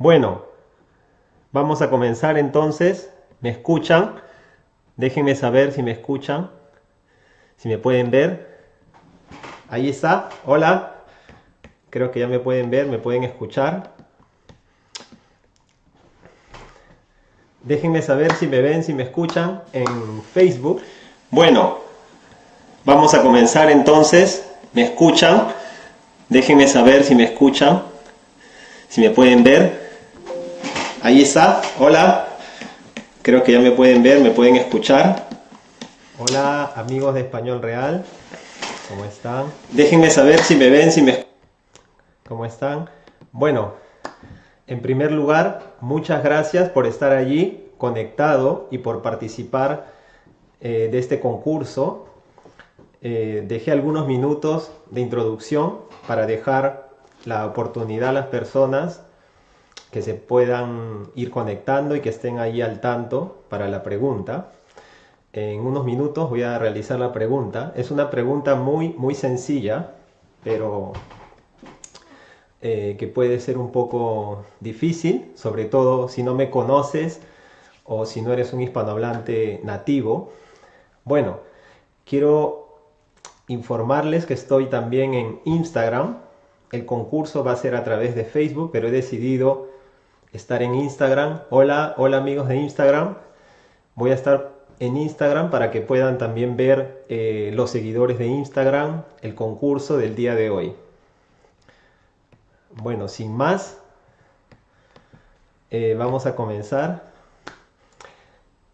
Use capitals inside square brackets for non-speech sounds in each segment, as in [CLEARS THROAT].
Bueno, vamos a comenzar entonces. ¿Me escuchan? Déjenme saber si me escuchan, si me pueden ver. Ahí está. Hola. Creo que ya me pueden ver, me pueden escuchar. Déjenme saber si me ven, si me escuchan en Facebook. Bueno, vamos a comenzar entonces. ¿Me escuchan? Déjenme saber si me escuchan, si me pueden ver. Ahí está. Hola. Creo que ya me pueden ver, me pueden escuchar. Hola amigos de Español Real. ¿Cómo están? Déjenme saber si me ven, si me... ¿Cómo están? Bueno, en primer lugar, muchas gracias por estar allí conectado y por participar eh, de este concurso. Eh, dejé algunos minutos de introducción para dejar la oportunidad a las personas que se puedan ir conectando y que estén ahí al tanto para la pregunta. En unos minutos voy a realizar la pregunta. Es una pregunta muy, muy sencilla, pero eh, que puede ser un poco difícil, sobre todo si no me conoces o si no eres un hispanohablante nativo. Bueno, quiero informarles que estoy también en Instagram. El concurso va a ser a través de Facebook, pero he decidido estar en Instagram. Hola, hola amigos de Instagram. Voy a estar en Instagram para que puedan también ver eh, los seguidores de Instagram el concurso del día de hoy. Bueno, sin más, eh, vamos a comenzar.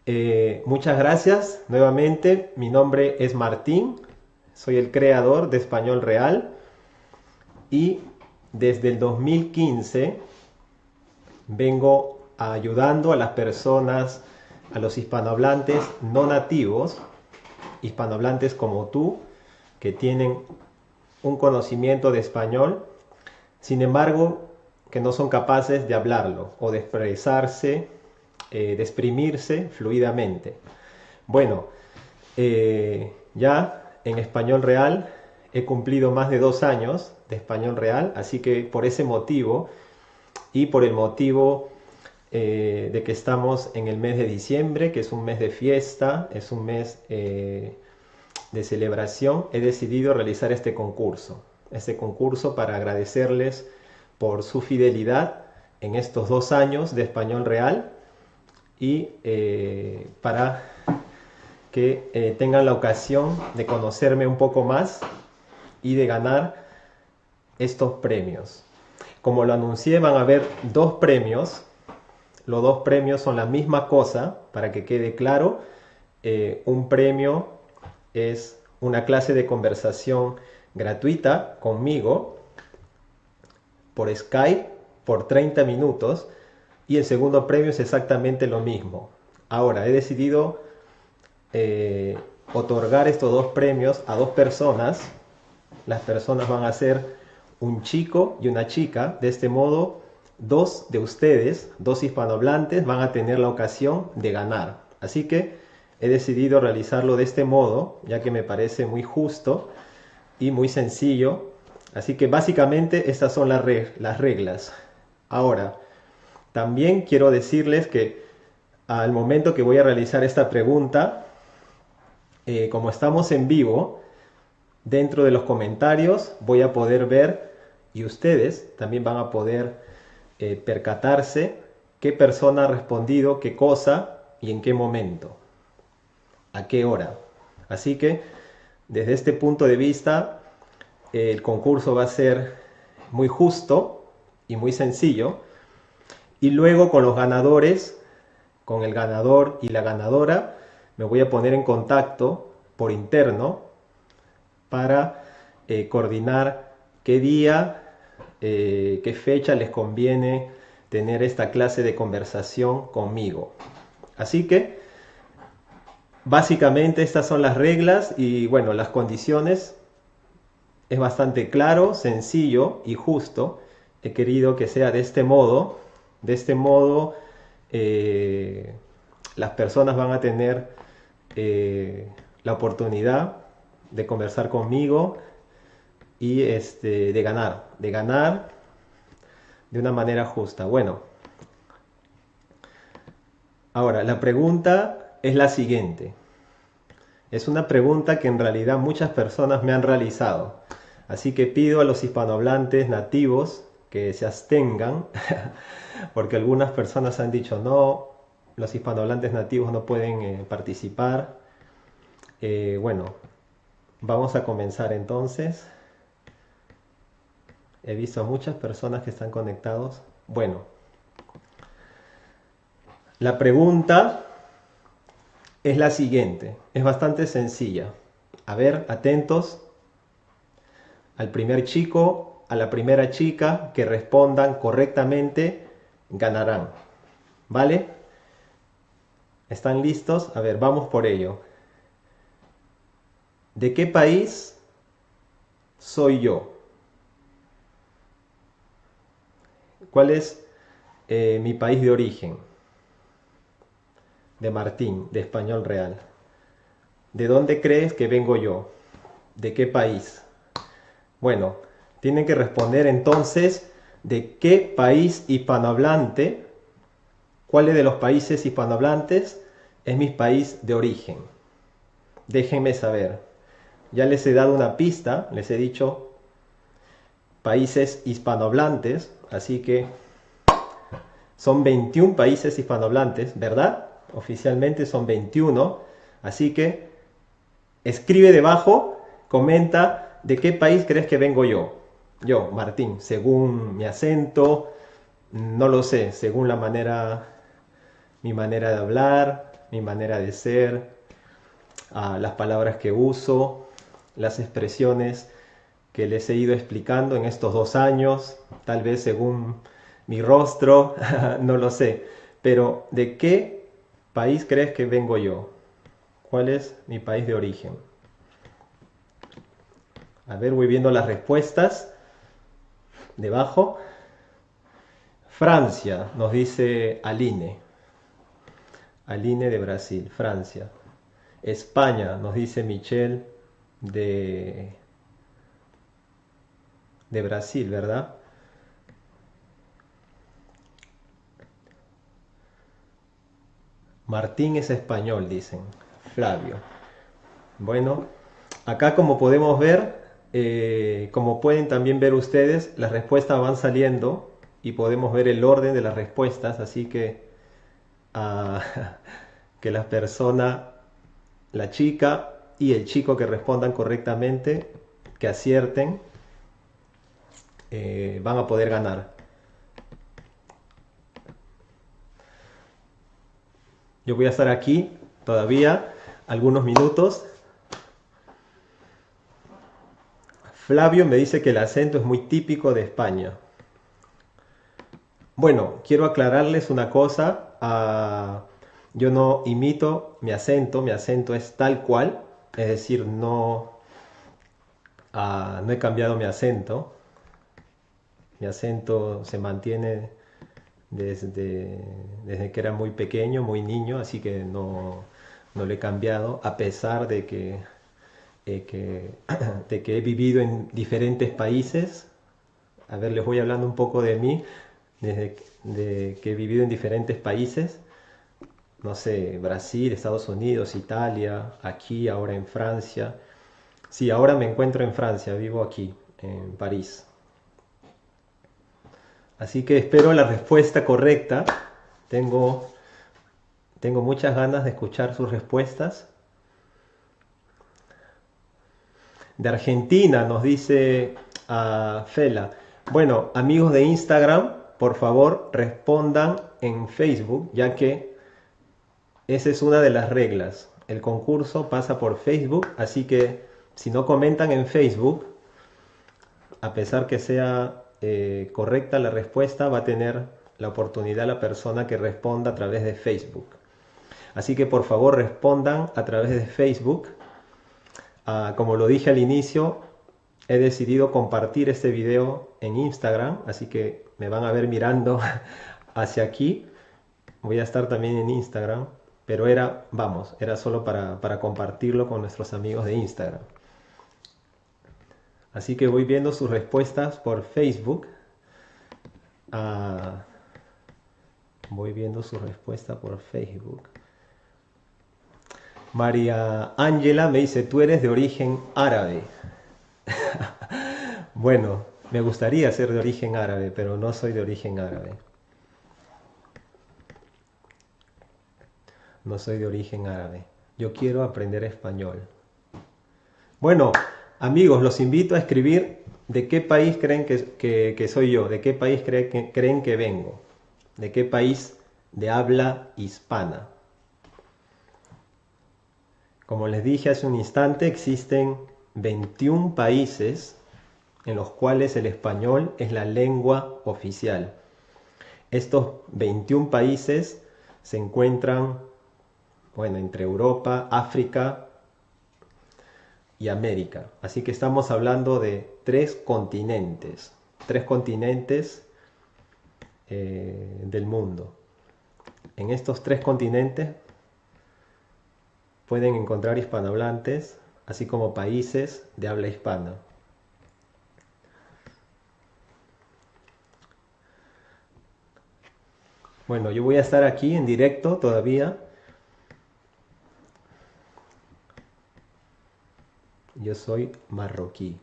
Eh, muchas gracias nuevamente. Mi nombre es Martín. Soy el creador de Español Real. Y desde el 2015 vengo ayudando a las personas, a los hispanohablantes no nativos, hispanohablantes como tú, que tienen un conocimiento de español sin embargo, que no son capaces de hablarlo o de expresarse, eh, de exprimirse fluidamente. Bueno, eh, ya en español real he cumplido más de dos años de español real, así que por ese motivo y por el motivo eh, de que estamos en el mes de diciembre, que es un mes de fiesta, es un mes de celebración, he decidido realizar este concurso este concurso para agradecerles por su fidelidad en estos dos años de español real y eh, para que eh, tengan la ocasión de conocerme un poco más y de ganar estos premios. Como lo anuncié, van a haber dos premios. Los dos premios son la misma cosa, para que quede claro. Eh, un premio es una clase de conversación gratuita conmigo por Skype por 30 minutos y el segundo premio es exactamente lo mismo. Ahora, he decidido eh, otorgar estos dos premios a dos personas. Las personas van a ser un chico y una chica. De este modo, dos de ustedes, dos hispanohablantes, van a tener la ocasión de ganar. Así que he decidido realizarlo de este modo, ya que me parece muy justo y muy sencillo. Así que básicamente estas son las, reglas. Ahora, también quiero decirles que al momento que voy a realizar esta pregunta, eh, como estamos en vivo, dentro de los comentarios voy a poder ver y ustedes también van a poder eh, percatarse qué persona ha respondido qué cosa y en qué momento, a qué hora. Así que desde este punto de vista, el concurso va a ser muy justo y muy sencillo. Y luego con los ganadores, con el ganador y la ganadora, me voy a poner en contacto por interno para eh, coordinar qué día, eh, qué fecha les conviene tener esta clase de conversación conmigo. Así que Básicamente estas son las reglas y bueno, las condiciones. Es bastante claro, sencillo y justo. He querido que sea de este modo. De este modo eh, las personas van a tener eh, la oportunidad de conversar conmigo y este, de ganar. De ganar de una manera justa. Bueno, Ahora, la pregunta es la siguiente. Es una pregunta que en realidad muchas personas me han realizado. Así que pido a los hispanohablantes nativos que se abstengan, [LAUGHS] porque algunas personas han dicho no, los hispanohablantes nativos no pueden eh, participar. Eh, bueno, vamos a comenzar entonces. He visto a muchas personas que están conectados. Bueno, la pregunta es la siguiente, es bastante sencilla. A ver, atentos al primer chico, a la primera chica que respondan correctamente, ganarán. ¿Vale? ¿Están listos? A ver, vamos por ello. ¿De qué país soy yo? ¿Cuál es eh, mi país de origen? De Martín, de Español Real. ¿De dónde crees que vengo yo? ¿De qué país? Bueno, tienen que responder entonces de qué país hispanohablante ¿Cuál de los países hispanohablantes es mi país de origen? Déjenme saber. Ya les he dado una pista, les he dicho países hispanohablantes, así que son 21 países hispanohablantes, ¿verdad? Oficialmente son 21, así que escribe debajo, comenta de qué país crees que vengo yo. Yo, Martín, según mi acento, no lo sé, según la manera mi manera de hablar, mi manera de ser, ah, las palabras que uso, las expresiones que les he ido explicando en estos dos años, tal vez según mi rostro, [LAUGHS] no lo sé. Pero ¿de qué país crees que vengo yo? ¿Cuál es mi país de origen? A ver, voy viendo las respuestas debajo. Francia, nos dice Aline. Aline de Brasil, Francia. España, nos dice Michelle de, de Brasil, ¿verdad? Martín es español, dicen. Flavio. Bueno, acá como podemos ver, eh, como pueden también ver ustedes, las respuestas van saliendo y podemos ver el orden de las respuestas, así que [LAUGHS] que la persona, la chica y el chico que respondan correctamente, que acierten, eh, van a poder ganar. Yo voy a estar aquí todavía algunos minutos. Flavio me dice que el acento es muy típico de España. Bueno, quiero aclararles una cosa yo no imito mi acento, mi acento es tal cual, es decir, no, no he cambiado mi acento. Mi acento se mantiene desde, desde que era muy pequeño, muy niño, así que no, no lo he cambiado, a pesar de que, eh, que, [CLEARS THROAT] de que he vivido en diferentes países. A ver, les voy hablando un poco de mí desde de que he vivido en diferentes países, no sé, Brasil, Estados Unidos, Italia, aquí, ahora en Francia. Sí, ahora me encuentro en Francia, vivo aquí, en París. Así que espero la respuesta correcta. Tengo, tengo muchas ganas de escuchar sus respuestas. De Argentina nos dice a Fela. Bueno, amigos de Instagram, por favor respondan en Facebook, ya que esa es una de las reglas. El concurso pasa por Facebook, así que si no comentan en Facebook, a pesar que sea eh, correcta la respuesta, va a tener la oportunidad la persona que responda a través de Facebook. Así que por favor respondan a través de Facebook. Ah, como lo dije al inicio, he decidido compartir este video en Instagram, así que me van a ver mirando [LAUGHS] hacia aquí. Voy a estar también en Instagram, pero era, vamos, era solo para, compartirlo con nuestros amigos de Instagram. Así que voy viendo sus respuestas por Facebook. Ah, Voy viendo su respuesta por Facebook. María Ángela me dice, tú eres de origen árabe. [LAUGHS] bueno, me gustaría ser de origen árabe, pero no soy de origen árabe. No soy de origen árabe. Yo quiero aprender español. Bueno, amigos, los invito a escribir de qué país creen que, soy yo, de qué país creen que vengo, de qué país de habla hispana. Como les dije hace un instante, existen 21 países en los cuales el español es la lengua oficial. Estos 21 países se encuentran bueno, entre Europa, África y América. Así que estamos hablando de tres continentes, tres continentes eh, del mundo. En estos tres continentes pueden encontrar hispanohablantes, así como países de habla hispana. Bueno, yo voy a estar aquí en directo todavía. Yo soy marroquí.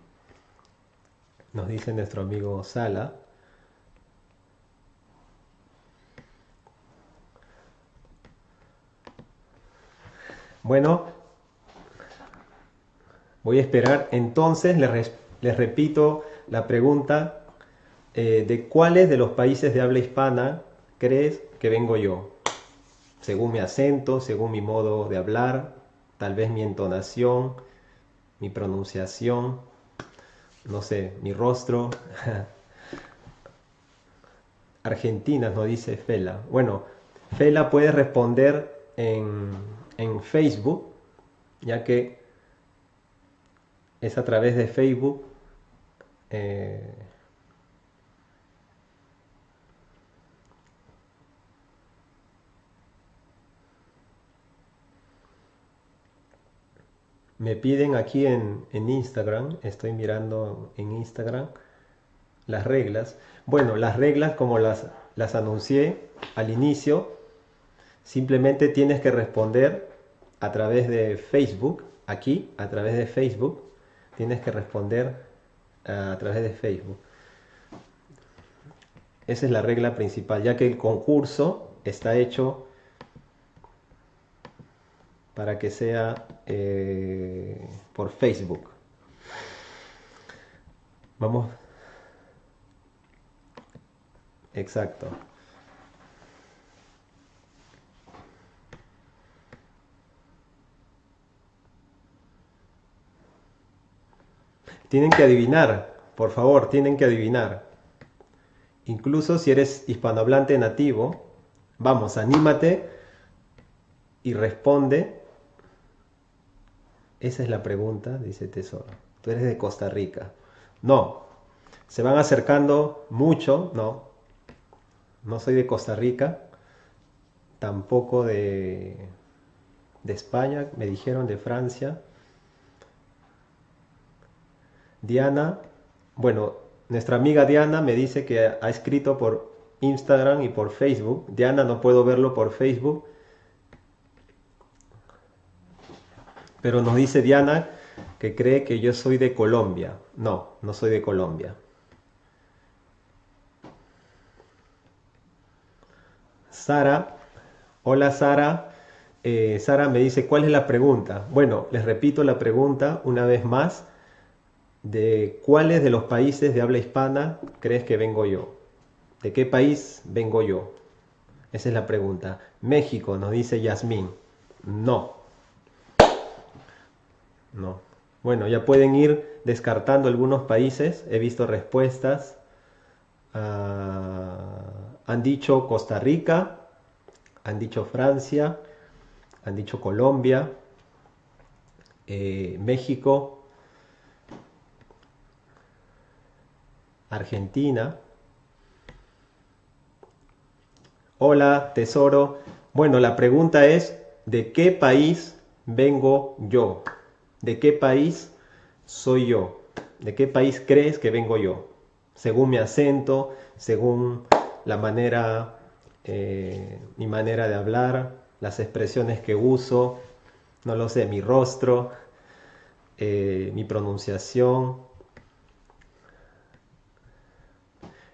Nos dice nuestro amigo Sala. Bueno, voy a esperar. Entonces les, repito la pregunta eh, de cuáles de los países de habla hispana crees que vengo yo. Según mi acento, según mi modo de hablar, tal vez mi entonación, mi pronunciación, no sé, mi rostro. [LAUGHS] Argentina nos dice Fela. Bueno, Fela puede responder en en Facebook, ya que es a través de Facebook eh, me piden aquí en, en, Instagram, estoy mirando en Instagram las reglas. Bueno, las reglas como las, las anuncié al inicio, Simplemente tienes que responder a través de Facebook, aquí, a través de Facebook, tienes que responder eh, a través de Facebook. Esa es la regla principal, ya que el concurso está hecho para que sea eh, por Facebook. Vamos. Exacto. Tienen que adivinar, por favor, tienen que adivinar. Incluso si eres hispanohablante nativo, vamos, anímate y responde. Esa es la pregunta, dice Tesoro. Tú eres de Costa Rica. No, se van acercando mucho, no. No soy de Costa Rica, tampoco de, de España, me dijeron de Francia. Diana, bueno, nuestra amiga Diana me dice que ha escrito por Instagram y por Facebook. Diana, no puedo verlo por Facebook. Pero nos dice Diana que cree que yo soy de Colombia. No, no soy de Colombia. Sara, hola Sara. Eh, Sara me dice, ¿cuál es la pregunta? Bueno, les repito la pregunta una vez más de cuáles de los países de habla hispana crees que vengo yo. ¿De qué país vengo yo? Esa es la pregunta. México, nos dice Yasmín. No. No. Bueno, ya pueden ir descartando algunos países. He visto respuestas. Ah, han dicho Costa Rica, han dicho Francia, han dicho Colombia, eh, México, Argentina. Hola, tesoro. Bueno, la pregunta es, ¿de qué país vengo yo? ¿De qué país soy yo? ¿De qué país crees que vengo yo? Según mi acento, según la manera eh, mi manera de hablar, las expresiones que uso, no lo sé, mi rostro, eh, mi pronunciación.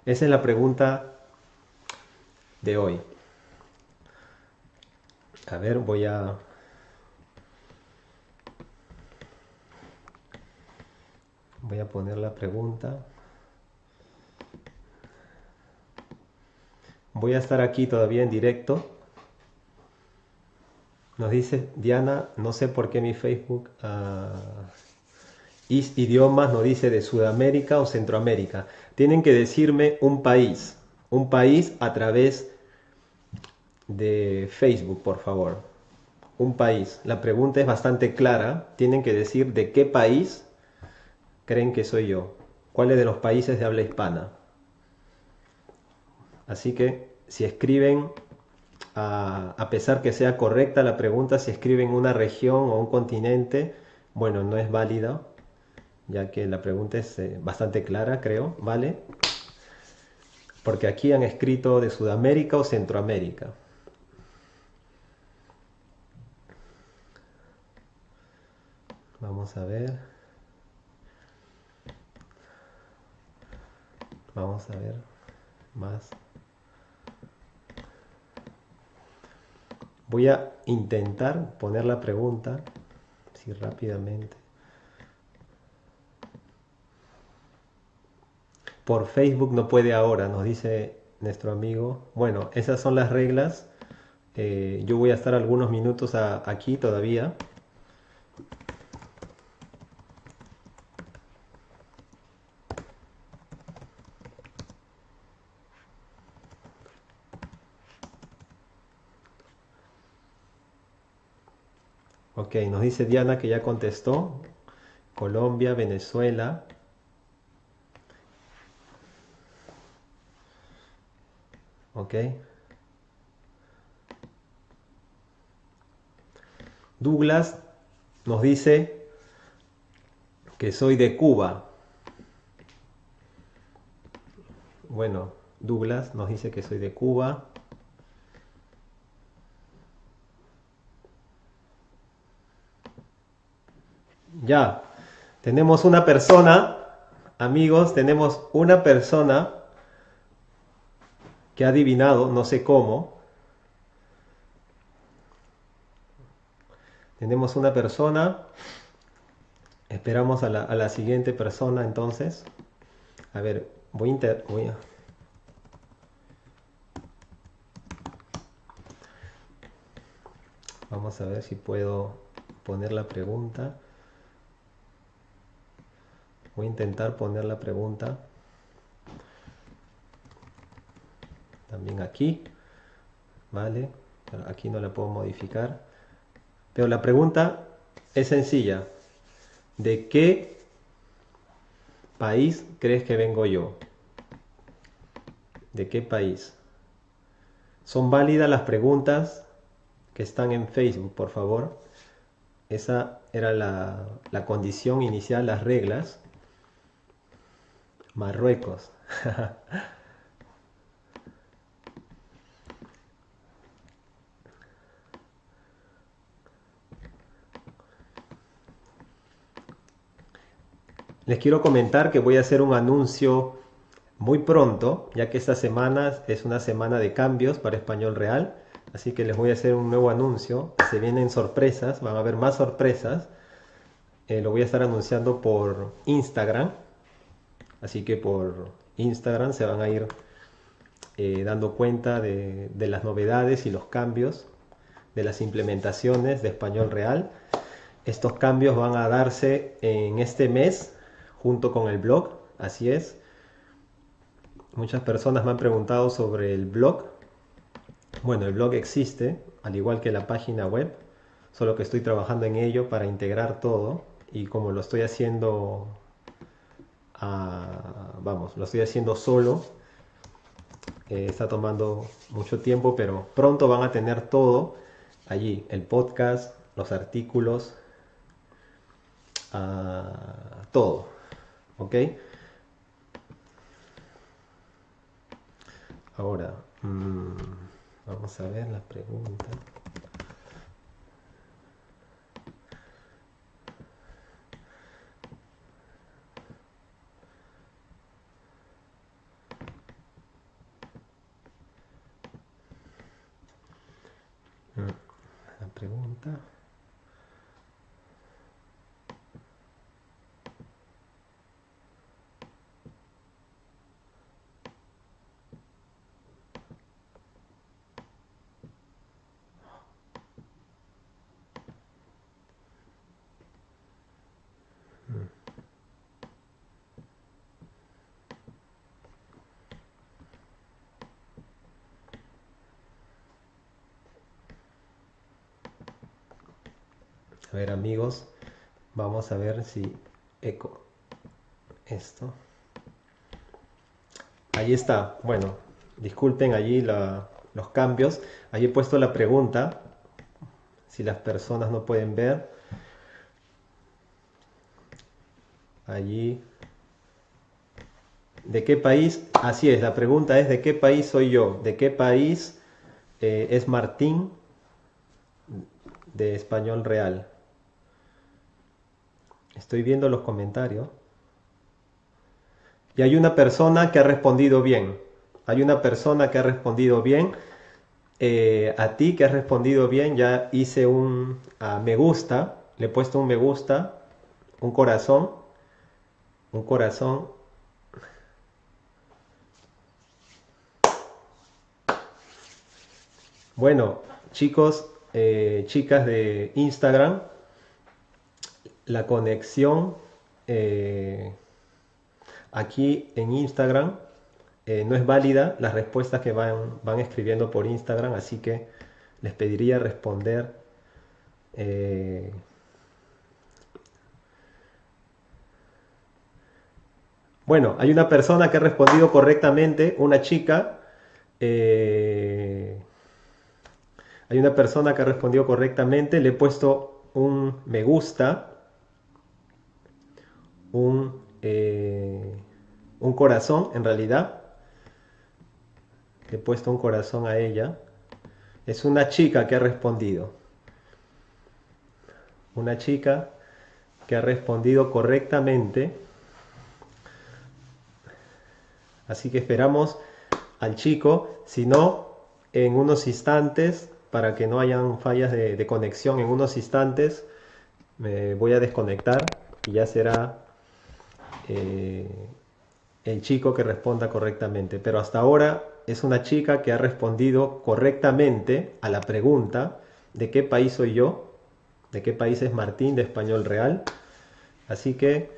Esa es la pregunta de hoy. A ver, voy a... Voy a poner la pregunta. Voy a estar aquí todavía en directo. Nos dice Diana, no sé por qué mi Facebook uh, idiomas no dice de Sudamérica o Centroamérica. Tienen que decirme un país, un país a través de Facebook, por favor. Un país. La pregunta es bastante clara. Tienen que decir de qué país creen que soy yo. ¿Cuáles de los países de habla hispana? Así que si escriben, a, pesar que sea correcta la pregunta, si escriben una región o un continente, bueno, no es válida, ya que la pregunta es eh, bastante clara, creo, ¿vale? Porque aquí han escrito de Sudamérica o Centroamérica. Vamos a ver. A ver más. Voy a intentar poner la pregunta, si rápidamente. Por Facebook no puede ahora, nos dice nuestro amigo. Bueno, esas son las reglas. Eh, yo voy a estar algunos minutos aquí todavía. Ok, nos dice Diana que ya contestó. Colombia, Venezuela. Ok. Douglas nos dice que soy de Cuba. Bueno, Douglas nos dice que soy de Cuba. Ya, tenemos una persona, amigos, tenemos una persona que ha adivinado, no sé cómo. Tenemos una persona, esperamos a la, siguiente persona entonces. A ver, voy a, inter, voy a Vamos a ver si puedo poner la pregunta. Voy a intentar poner la pregunta también aquí, ¿vale? aquí no la puedo modificar. Pero la pregunta es sencilla. ¿De qué país crees que vengo yo? ¿De qué país? Son válidas las preguntas que están en Facebook, por favor. Esa era la, la condición inicial, las reglas. Marruecos. [LAUGHS] Les quiero comentar que voy a hacer un anuncio muy pronto, ya que esta semana es una semana de cambios para Español Real. Así que les voy a hacer un nuevo anuncio. Se vienen sorpresas, van a haber más sorpresas. Eh, lo voy a estar anunciando por Instagram. Así que por Instagram se van a ir eh, dando cuenta de, las novedades y los cambios de las implementaciones de español real. Estos cambios van a darse en este mes junto con el blog, así es. Muchas personas me han preguntado sobre el blog. Bueno, el blog existe, al igual que la página web, solo que estoy trabajando en ello para integrar todo y como lo estoy haciendo vamos, lo estoy haciendo solo. Eh, está tomando mucho tiempo, pero pronto van a tener todo allí, el podcast, los artículos, ah, todo, ¿ok? Ahora, mm, Vamos a ver la pregunta. Mm, la pregunta. A amigos, vamos a ver si eco esto. Ahí está. Bueno, disculpen allí los cambios. Allí he puesto la pregunta, si las personas no pueden ver. Allí. ¿De qué país? Así es, la pregunta es ¿de qué país soy yo? ¿De qué país eh, es Martín de Español Real? Estoy viendo los comentarios. Y hay una persona que ha respondido bien. Hay una persona que ha respondido bien. Eh, a ti que has respondido bien, ya hice un me gusta. Le he puesto un me gusta, un corazón. Un corazón. Bueno, chicos, eh, chicas de Instagram, la conexión eh, aquí en Instagram eh, no es válida las respuestas que van, van escribiendo por Instagram, así que les pediría responder eh, Bueno, hay una persona que ha respondido correctamente, una chica. hay una persona que ha respondido correctamente, le he puesto un me gusta un, eh, un corazón, en realidad. he puesto un corazón a ella. Es una chica que ha respondido. Una chica que ha respondido correctamente. Así que esperamos al chico. Si no, en unos instantes, para que no hayan fallas de, de conexión, en unos instantes me voy a desconectar y ya será eh, el chico que responda correctamente. Pero hasta ahora es una chica que ha respondido correctamente a la pregunta de qué país soy yo, de qué país es Martín de Español Real. Así que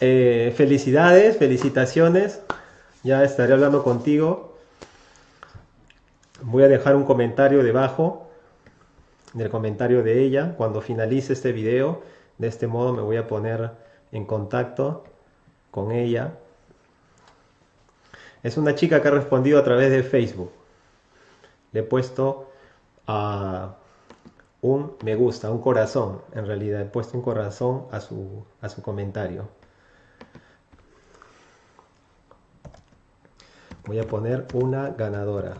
eh, felicidades, felicitaciones. Ya estaré hablando contigo. Voy a dejar un comentario debajo del comentario de ella cuando finalice este video. De este modo me voy a poner en contacto con ella. Es una chica que ha respondido a través de Facebook. Le he puesto a un me gusta, un corazón. En realidad he puesto un corazón a su, a su comentario. Voy a poner una ganadora.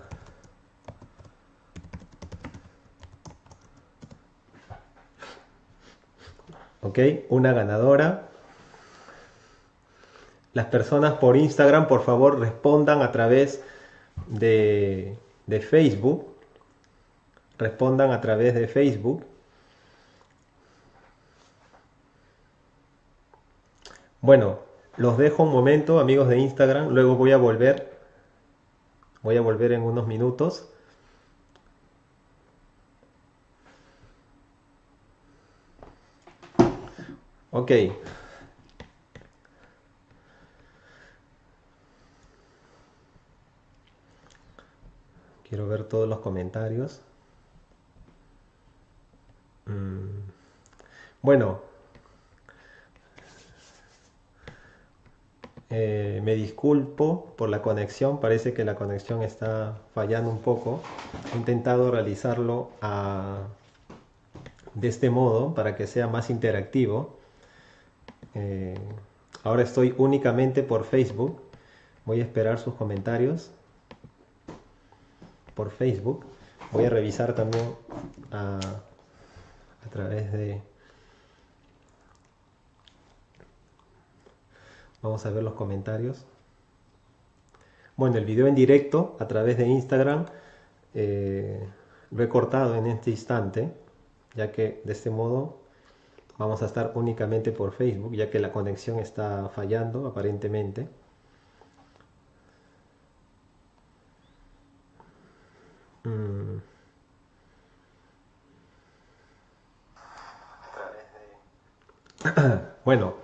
Ok, una ganadora. Las personas por Instagram, por favor, respondan a través de, Facebook. Respondan a través de Facebook. Bueno, los dejo un momento, amigos de Instagram. Luego voy a volver. Voy a volver en unos minutos. Ok. Quiero ver todos los comentarios. Mm. Bueno, eh, me disculpo por la conexión, parece que la conexión está fallando un poco. He intentado realizarlo de este modo para que sea más interactivo. Eh, ahora estoy únicamente por Facebook. Voy a esperar sus comentarios por Facebook. Voy a revisar también a, través de... Vamos a ver los comentarios. Bueno, el video en directo a través de Instagram eh, lo he cortado en este instante, ya que de este modo vamos a estar únicamente por Facebook, ya que la conexión está fallando aparentemente. [CLEARS THROAT] bueno,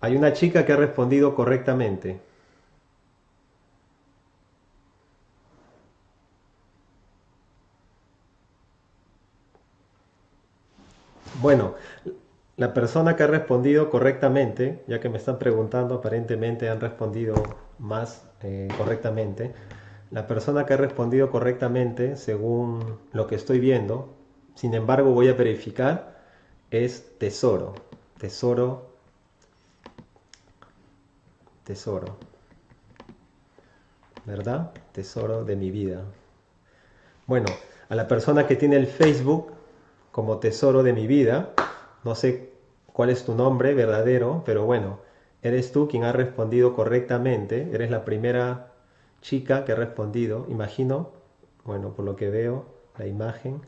hay una chica que ha respondido correctamente. Bueno, la persona que ha respondido correctamente, ya que me están preguntando, aparentemente han respondido más eh, correctamente. La persona que ha respondido correctamente, según lo que estoy viendo, sin embargo voy a verificar, es tesoro. Tesoro. Tesoro. ¿Verdad? Tesoro de mi vida. Bueno, a la persona que tiene el Facebook como tesoro de mi vida, no sé cuál es tu nombre verdadero, pero bueno, eres tú quien ha respondido correctamente. Eres la primera chica que ha respondido, imagino. Bueno, por lo que veo, la imagen.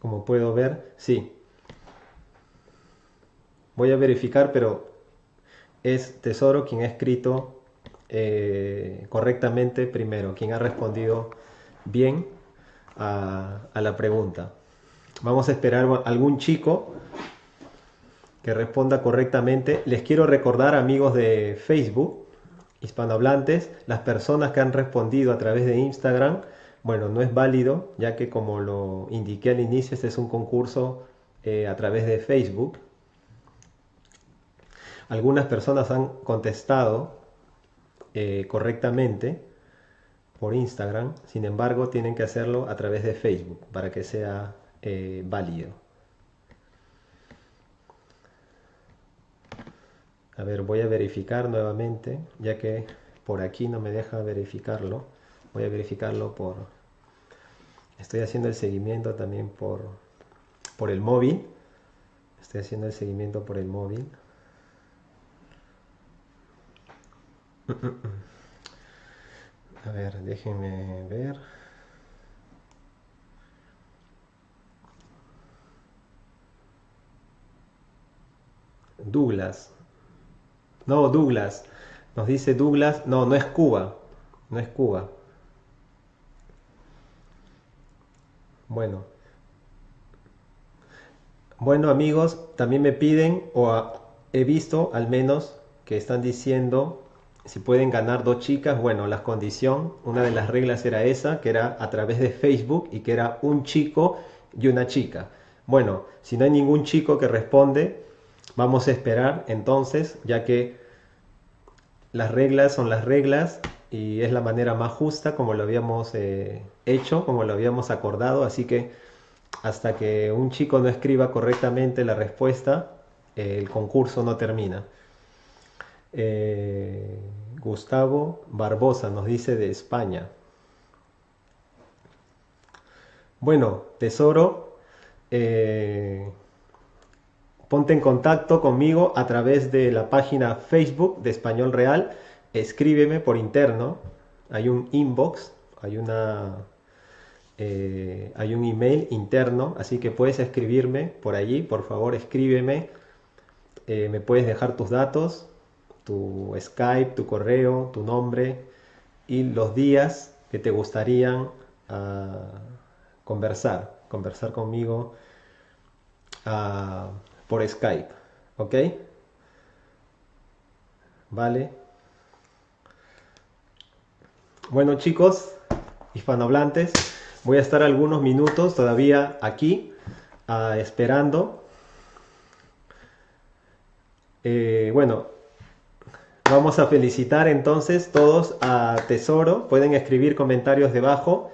Como puedo ver, sí. Voy a verificar, pero es Tesoro quien ha escrito eh, correctamente primero, quien ha respondido bien a, la pregunta. Vamos a esperar algún chico que responda correctamente. Les quiero recordar, amigos de Facebook, hispanohablantes, las personas que han respondido a través de Instagram, bueno, no es válido, ya que como lo indiqué al inicio, este es un concurso eh, a través de Facebook. Algunas personas han contestado eh, correctamente, por Instagram, sin embargo tienen que hacerlo a través de Facebook para que sea eh, válido. A ver, voy a verificar nuevamente, ya que por aquí no me deja verificarlo. Voy a verificarlo por... Estoy haciendo el seguimiento también por, por el móvil. Estoy haciendo el seguimiento por el móvil. [CLEARS THROAT] A ver, déjenme ver. Douglas. No, Douglas. Nos dice Douglas. No, no es Cuba. No es Cuba. Bueno. Bueno amigos, también me piden, o he visto al menos, que están diciendo si pueden ganar dos chicas, bueno, la condición, una de las reglas era esa, que era a través de Facebook y que era un chico y una chica. Bueno, si no hay ningún chico que responde, vamos a esperar entonces, ya que las reglas son las reglas y es la manera más justa como lo habíamos eh, hecho, como lo habíamos acordado, así que hasta que un chico no escriba correctamente la respuesta, el concurso no termina. Eh, Gustavo Barbosa nos dice de España. Bueno, tesoro, eh, ponte en contacto conmigo a través de la página Facebook de Español Real. Escríbeme por interno. Hay un inbox, hay una eh, hay un email interno, así que puedes escribirme por allí, por favor escríbeme, me puedes dejar tus datos tu Skype, tu correo, tu nombre y los días que te gustarían ah, conversar, conversar conmigo ah, por Skype, ¿ok? Vale. Bueno chicos, hispanohablantes, voy a estar algunos minutos todavía aquí ah, esperando. Eh, bueno, Vamos a felicitar entonces todos a Tesoro. Pueden escribir comentarios debajo.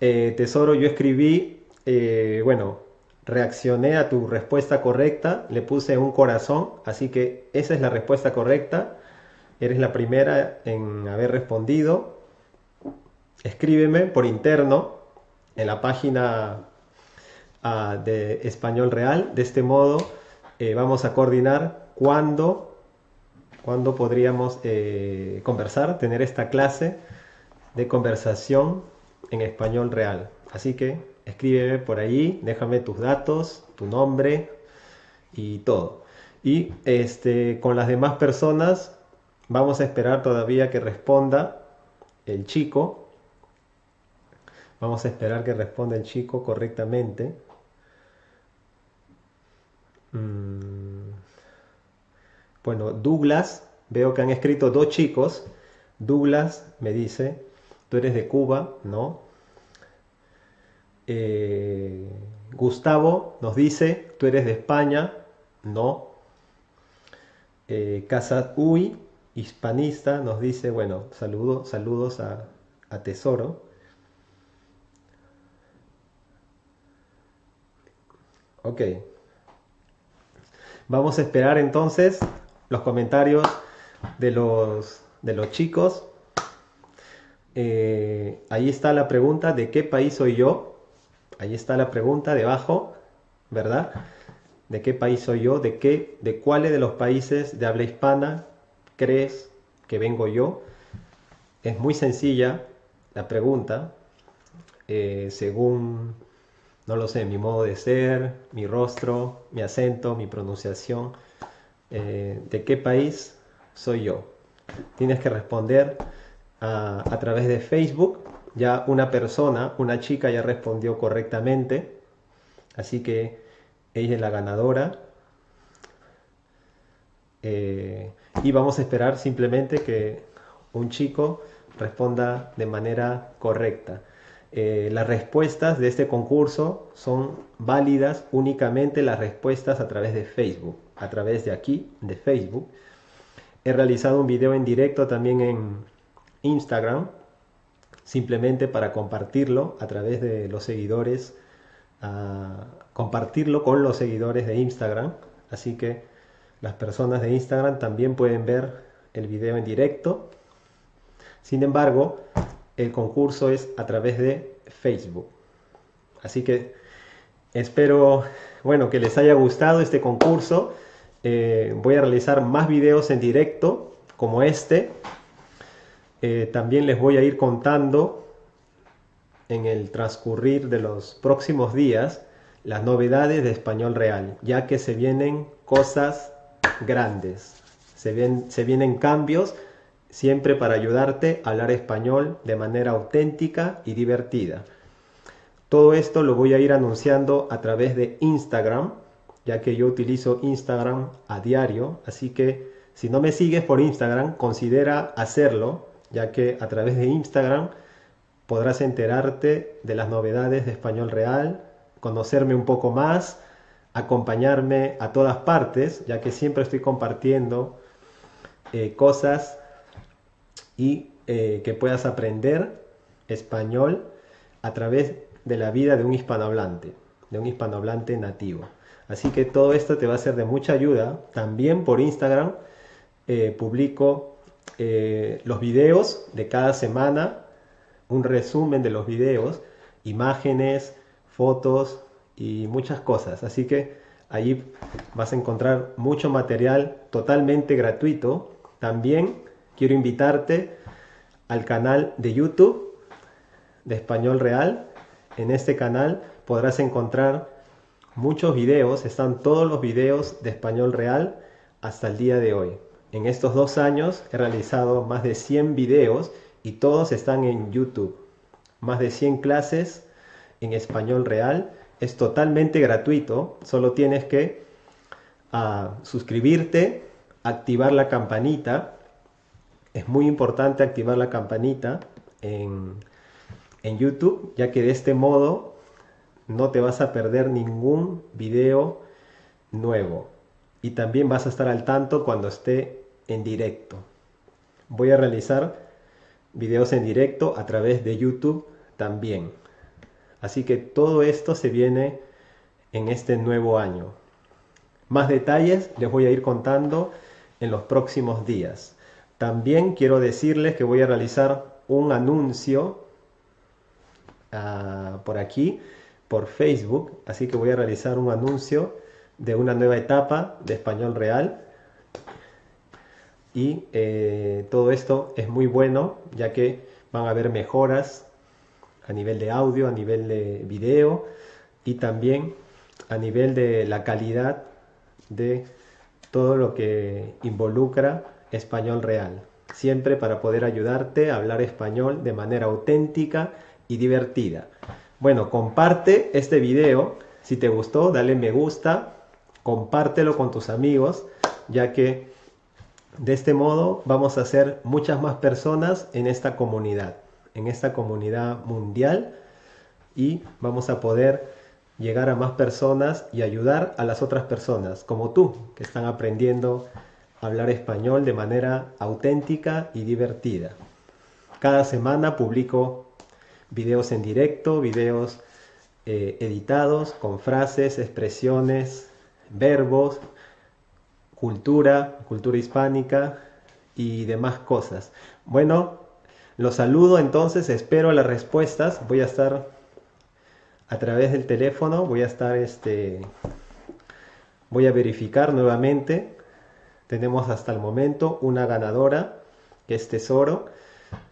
Eh, tesoro, yo escribí eh, bueno, reaccioné a tu respuesta correcta, le puse un corazón, así que esa es la respuesta correcta. Eres la primera en haber respondido. Escríbeme por interno en la página ah, de Español Real. De este modo eh, vamos a coordinar cuándo, cuándo podríamos eh, conversar, tener esta clase de conversación en español real. Así que escríbeme por ahí, déjame tus datos, tu nombre y todo. Y este, con las demás personas vamos a esperar todavía que responda el chico. Vamos a esperar que responda el chico correctamente. Mm. Bueno, Douglas, veo que han escrito dos chicos. Douglas me dice, tú eres de Cuba, ¿no? Eh, Gustavo nos dice, tú eres de España, no. Eh, Casa Uy, hispanista, nos dice, bueno, saludos saludos a, a Tesoro. Ok. Vamos a esperar entonces los comentarios de los, de los chicos. Eh, ahí está la pregunta de qué país soy yo. Ahí está la pregunta debajo, ¿verdad? ¿De qué país soy yo? ¿De qué, de cuáles de los países de habla hispana crees que vengo yo? Es muy sencilla la pregunta, eh, según no lo sé, mi modo de ser, mi rostro, mi acento, mi pronunciación, eh, de qué país soy yo. Tienes que responder a, a través de Facebook. Ya una persona, una chica ya respondió correctamente, así que ella es la ganadora. Eh, y vamos a esperar simplemente que un chico responda de manera correcta. Eh, las respuestas de este concurso son válidas únicamente las respuestas a través de Facebook, a través de aquí, de Facebook. He realizado un video en directo también en Instagram, simplemente para compartirlo a través de los seguidores, compartirlo con los seguidores de Instagram. Así que las personas de Instagram también pueden ver el video en directo. Sin embargo, el concurso es a través de Facebook. Así que espero, bueno, que les haya gustado este concurso. Eh, voy a realizar más videos en directo como este. Eh, también les voy a ir contando en el transcurrir de los próximos días las novedades de Español Real, ya que se vienen cosas grandes, se, se vienen cambios siempre para ayudarte a hablar español de manera auténtica y divertida. Todo esto lo voy a ir anunciando a través de Instagram, ya que yo utilizo Instagram a diario, así que si no me sigues por Instagram, considera hacerlo, ya que a través de Instagram podrás enterarte de las novedades de Español Real, conocerme un poco más, acompañarme a todas partes, ya que siempre estoy compartiendo eh, cosas y eh, que puedas aprender español a través de la vida de un hispanohablante, de un hispanohablante nativo. Así que todo esto te va a ser de mucha ayuda. También por Instagram eh, publico eh, los videos de cada semana, un resumen de los videos, imágenes, fotos y muchas cosas. Así que allí vas a encontrar mucho material totalmente gratuito. También quiero invitarte al canal de YouTube de Español Real. En este canal podrás encontrar muchos videos, están todos los videos de Español Real hasta el día de hoy. En estos dos años he realizado más de 100 videos y todos están en YouTube. Más de 100 clases en Español Real. Es totalmente gratuito, solo tienes que ah, suscribirte, activar la campanita es muy importante activar la campanita en, YouTube, ya que de este modo no te vas a perder ningún video nuevo. Y también vas a estar al tanto cuando esté en directo. Voy a realizar videos en directo a través de YouTube también. Así que todo esto se viene en este nuevo año. Más detalles les voy a ir contando en los próximos días. También quiero decirles que voy a realizar un anuncio ah, por aquí, por Facebook. Así que voy a realizar un anuncio de una nueva etapa de Español Real. Y eh, todo esto es muy bueno, ya que van a haber mejoras a nivel de audio, a nivel de video y también a nivel de la calidad de todo lo que involucra español real. Siempre para poder ayudarte a hablar español de manera auténtica y divertida. Bueno, comparte este video. Si te gustó, dale me gusta. Compártelo con tus amigos, ya que de este modo vamos a ser muchas más personas en esta comunidad, en esta comunidad mundial y vamos a poder llegar a más personas y ayudar a las otras personas, como tú, que están aprendiendo a hablar español de manera auténtica y divertida. Cada semana publico videos en directo, videos eh, editados con frases, expresiones, verbos, cultura, cultura hispánica y demás cosas. Bueno, los saludo entonces, espero las respuestas. Voy a estar a través del teléfono voy a estar este voy a verificar nuevamente tenemos hasta el momento una ganadora que es tesoro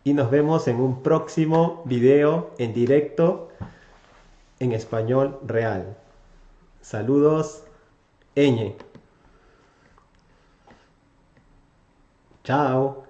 y nos vemos en un próximo video en directo en español real saludos Eñe chao